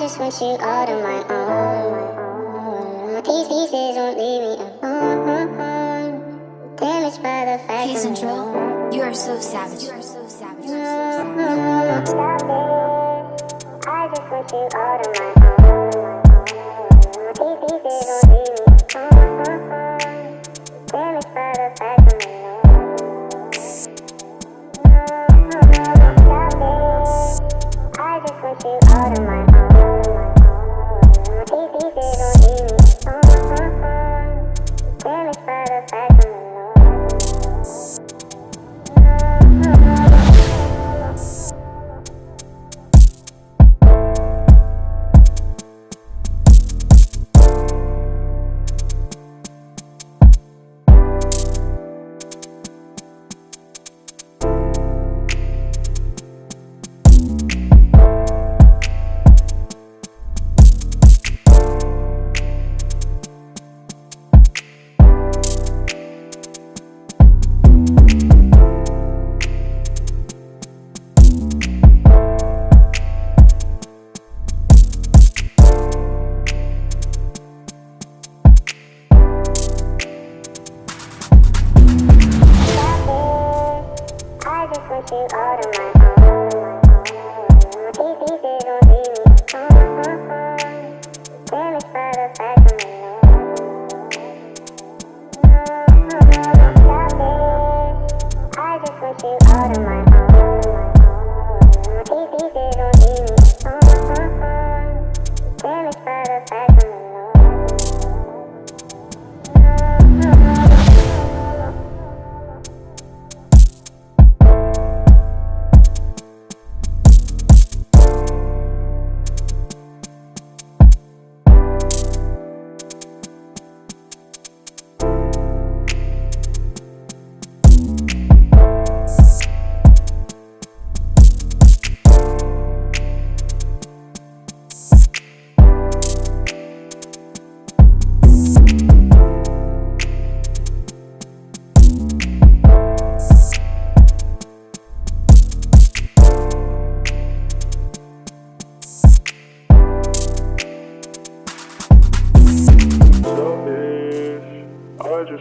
just want you all to my own. These pieces won't leave me alone. Damaged by the fact He's in drill. You are so savage. You are so savage. Stop it. I just want you all to my own. These pieces won't leave me you out of my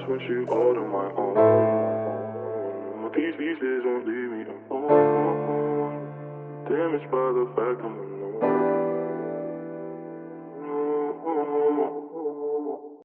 want you all to my own. These pieces won't leave me alone. Damaged by the fact I'm alone.